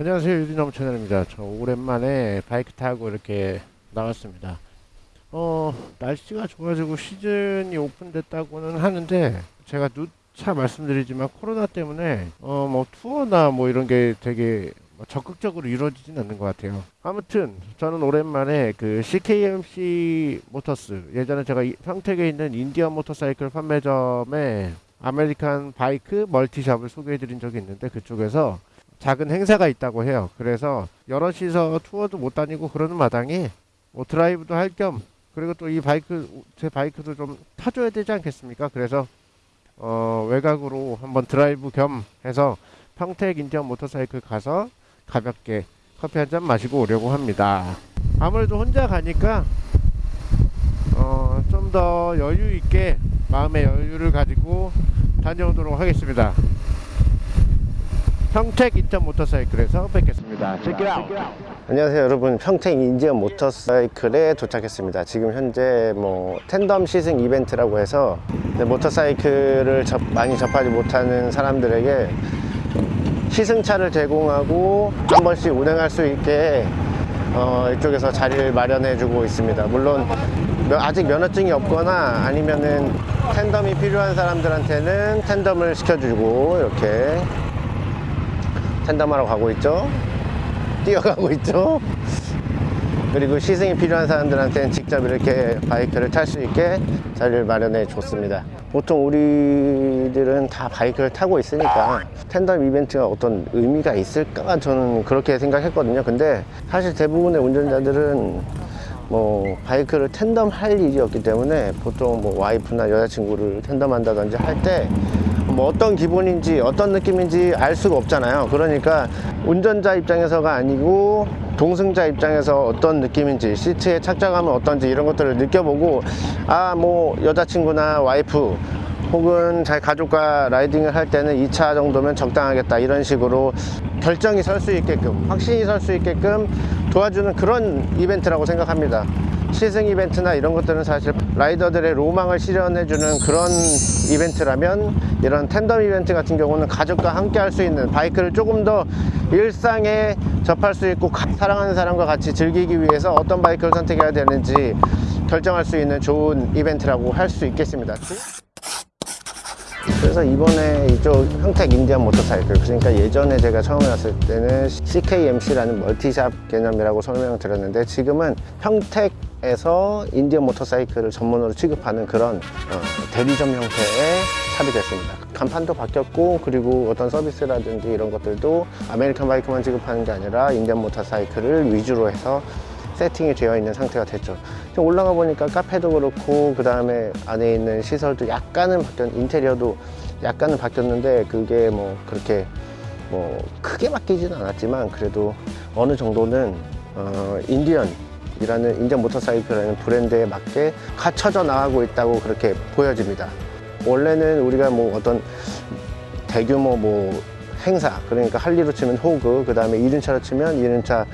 안녕하세요. 유리나무 채널입니다. 저 오랜만에 바이크 타고 이렇게 나왔습니다 어 날씨가 좋아지고 시즌이 오픈됐다고는 하는데 제가 누차 말씀드리지만 코로나 때문에 어 뭐 투어나 뭐 이런 게 되게 뭐 적극적으로 이루어지진 않는 것 같아요 아무튼 저는 오랜만에 그 CKMC 모터스 예전에 제가 이- 평택에 있는 인디언 모터사이클 판매점에 American 바이크 multi shop을 소개해 드린 적이 있는데 그쪽에서 작은 행사가 있다고 해요. 그래서 여럿이서 투어도 못 다니고 그러는 마당에 뭐 드라이브도 할겸 그리고 또 이 바이크 제 바이크도 좀 타줘야 되지 않겠습니까? 그래서 어 외곽으로 한번 드라이브 겸 해서 평택 인디언 모터사이클 가서 가볍게 커피 한 잔 마시고 오려고 합니다. 아무래도 혼자 가니까 어 좀 더 여유 있게 마음의 여유를 가지고 다녀오도록 하겠습니다. 평택 인천 모터사이클에서 뵙겠습니다. 안녕하세요 여러분. 평택 인디언 모터사이클에 도착했습니다. 지금 현재 뭐 텐덤 시승 이벤트라고 해서 이제 모터사이클을 접- 많이 접하지 못하는 사람들에게 시승차를 제공하고 한 번씩 운행할 수 있게 어, 이쪽에서 자리를 마련해 주고 있습니다. 물론 며- 아직 면허증이 없거나 아니면은 텐덤이 필요한 사람들한테는 텐덤을 시켜주고 이렇게 텐덤하러 가고 있죠 뛰어가고 있죠. 그리고 시승이 필요한 사람들한테는 직접 이렇게 바이크를 탈 수 있게 자리를 마련해 줬습니다. 보통 우리들은 다 바이크를 타고 있으니까 텐덤 이벤트가 어떤 의미가 있을까 저는 그렇게 생각했거든요. 근데 사실 대부분의 운전자들은 뭐 바이크를 텐덤 할 일이 없기 때문에 보통 뭐 와이프나 여자친구를 텐덤 한다든지 할 때 뭐 어떤 기분인지 어떤 느낌인지 알 수가 없잖아요. 그러니까 운전자 입장에서가 아니고 동승자 입장에서 어떤 느낌인지 시트에 착장하면 어떤지 이런 것들을 느껴보고 아 뭐 여자친구나 와이프 혹은 자기 가족과 라이딩을 할 때는 2차 정도면 적당하겠다 이런 식으로 결정이 설 수 있게끔 확신이 설 수 있게끔 도와주는 그런 이벤트라고 생각합니다. 시승 이벤트나 이런 것들은 사실 라이더들의 로망을 실현해주는 그런 이벤트라면 이런 텐덤 이벤트 같은 경우는 가족과 함께 할 수 있는 바이크를 조금 더 일상에 접할 수 있고 가- 사랑하는 사람과 같이 즐기기 위해서 어떤 바이크를 선택해야 되는지 결정할 수 있는 좋은 이벤트라고 할 수 있겠습니다. 그래서 이번에 이쪽 평택 인디언 모터사이클 그러니까 예전에 제가 처음에 왔을 때는 CKMC라는 멀티샵 개념이라고 설명을 드렸는데 지금은 평택 에서 인디언 모터사이클을 전문으로 취급하는 그런 어, 대리점 형태의 샵이 됐습니다. 간판도 바뀌었고 그리고 어떤 서비스라든지 이런 것들도 American 바이크만 취급하는 게 아니라 인디언 모터사이클을 위주로 해서 세팅이 되어 있는 상태가 됐죠. 좀 올라가 보니까 카페도 그렇고 그 다음에 안에 있는 시설도 약간은 바뀌었 인테리어도 약간은 바뀌었는데 그게 뭐 그렇게 뭐 크게 바뀌지는 않았지만 그래도 어느 정도는 어, 인디언 이라는 인디언 모터사이클이라는 브랜드에 맞게 갖춰져 나가고 있다고 그렇게 보여집니다. 원래는 우리가 뭐 어떤 대규모 뭐 행사 그러니까 할리로 치면 호그 그 다음에 이륜차로 치면 이륜차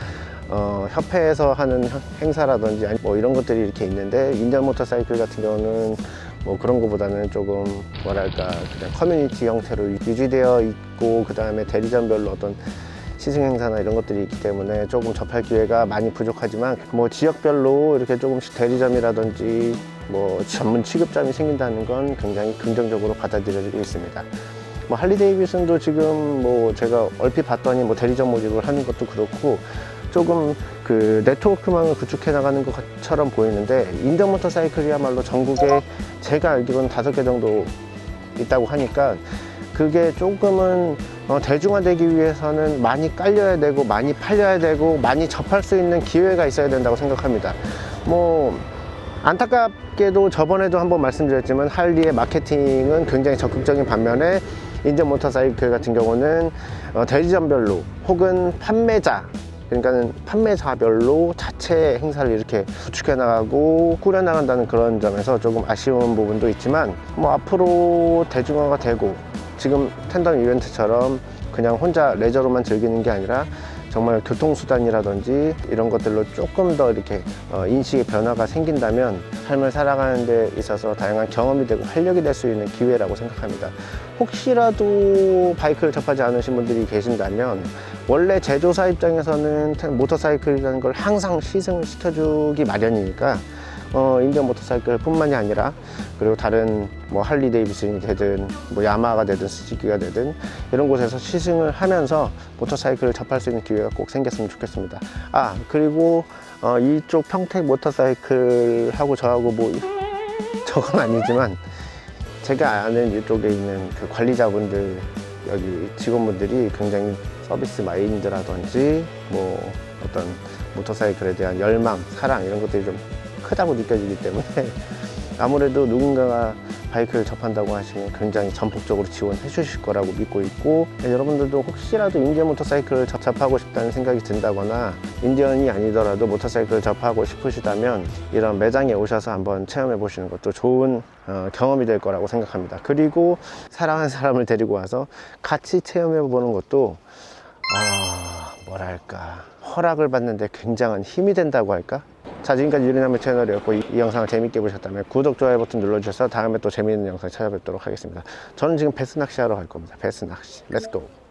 어, 협회에서 하는 형- 행사라든지 뭐 이런 것들이 이렇게 있는데 인디언 모터사이클 같은 경우는 뭐 그런 것보다는 조금 뭐랄까 그냥 커뮤니티 형태로 유지되어 있고 그 다음에 대리점별로 어떤 시승 행사나 이런 것들이 있기 때문에 조금 접할 기회가 많이 부족하지만 뭐 지역별로 이렇게 조금씩 대리점이라든지 뭐 전문 취급점이 생긴다는 건 굉장히 긍정적으로 받아들여지고 있습니다. 뭐 할리 데이비슨도 지금 뭐 제가 얼핏 봤더니 뭐 대리점 모집을 하는 것도 그렇고 조금 그 네트워크망을 구축해 나가는 것처럼 보이는데 인정 모터사이클이야말로 전국에 제가 알기로는 다섯 개 정도 있다고 하니까 그게 조금은 어, 대중화되기 위해서는 많이 깔려야 되고 많이 팔려야 되고 많이 접할 수 있는 기회가 있어야 된다고 생각합니다. 뭐 안타깝게도 저번에도 한번 말씀드렸지만 할리의 마케팅은 굉장히 적극적인 반면에 인전 모터사이클 같은 경우는 어, 대리점별로 혹은 판매자 그러니까는 판매사별로 자체 행사를 이렇게 구축해 나가고 꾸려 나간다는 그런 점에서 조금 아쉬운 부분도 있지만 뭐 앞으로 대중화가 되고 지금 tandem 이벤트처럼 그냥 혼자 레저로만 즐기는 게 아니라 정말 교통수단이라든지 이런 것들로 조금 더 이렇게 어, 인식의 변화가 생긴다면 삶을 살아가는 데 있어서 다양한 경험이 되고 활력이 될 수 있는 기회라고 생각합니다. 혹시라도 바이크를 접하지 않으신 분들이 계신다면 원래 제조사 입장에서는 모터사이클이라는 걸 항상 시승을 시켜주기 마련이니까 어, 인디언 모터사이클 뿐만이 아니라 그리고 다른 뭐 할리 데이비슨이 되든 뭐 야마가 되든 스즈키가 되든 이런 곳에서 시승을 하면서 모터사이클을 접할 수 있는 기회가 꼭 생겼으면 좋겠습니다. 아 그리고 어, 이쪽 평택 모터사이클하고 저하고 뭐 저건 아니지만 제가 아는 이쪽에 있는 그 관리자분들 여기 직원분들이 굉장히 서비스 마인드라든지 뭐 어떤 모터사이클에 대한 열망, 사랑 이런 것들이 좀 크다고 느껴지기 때문에 아무래도 누군가가 바이크를 접한다고 하시면 굉장히 전폭적으로 지원해 주실 거라고 믿고 있고 여러분들도 혹시라도 인디언 모터사이클을 접- 접하고 싶다는 생각이 든다거나 인디언이 아니더라도 모터사이클을 접하고 싶으시다면 이런 매장에 오셔서 한번 체험해 보시는 것도 좋은 어, 경험이 될 거라고 생각합니다 그리고 사랑하는 사람을 데리고 와서 같이 체험해 보는 것도 아 뭐랄까 허락을 받는데 굉장한 힘이 된다고 할까? 자 지금까지 유리나무 채널이었고 이, 이 영상을 재밌게 보셨다면 구독, 좋아요 버튼 눌러주셔서 다음에 또 재미있는 영상 찾아뵙도록 하겠습니다. 저는 지금 베스 낚시 하러 갈 겁니다. 베스 낚시. Let's go